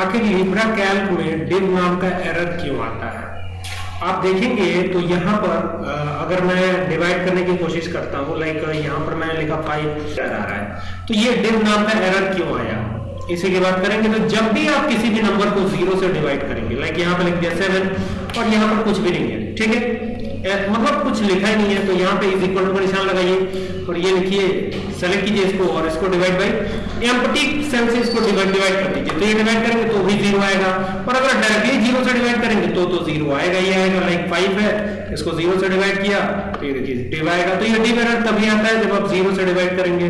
आखिर Libra Calc में div नाम का एरर क्यों आता है? आप देखेंगे तो यहाँ पर अगर मैं डिवाइड करने की कोशिश करता हूँ लाइक यहाँ पर मैंने लिखा फाइव आ रहा है तो ये डिव नाम का एरर क्यों आया? इसी की बात करेंगे तो जब भी आप किसी भी नंबर को ज़ीरो से डिवाइड करेंगे लाइक यहाँ पर लिख दिया सेवन और यहाँ पर कुछ भी नहीं है, ठीक है? मतलब कुछ लिखा ही नहीं है तो यहाँ पे इज़ इक्वल टू का निशान लगाइए और ये लिखिए सेलेक्ट कीजिए इसको और इसको डिवाइड बाई एम्पटी सेल से इसको डिवाइड डिवाइड कर दीजिए। तो ये डिवाइड करेंगे तो भी ज़ीरो आएगा। और अगर डायरेक्टली ज़ीरो से डिवाइड करेंगे तो तो ज़ीरो आएगा ही आएगा लाइक फाइव है, इसको ज़ीरो से डिवाइड किया तो ये देखिए डिवाइड तो ये डिवाइड तभी आता है जब आप ज़ीरो से डिवाइड करेंगे।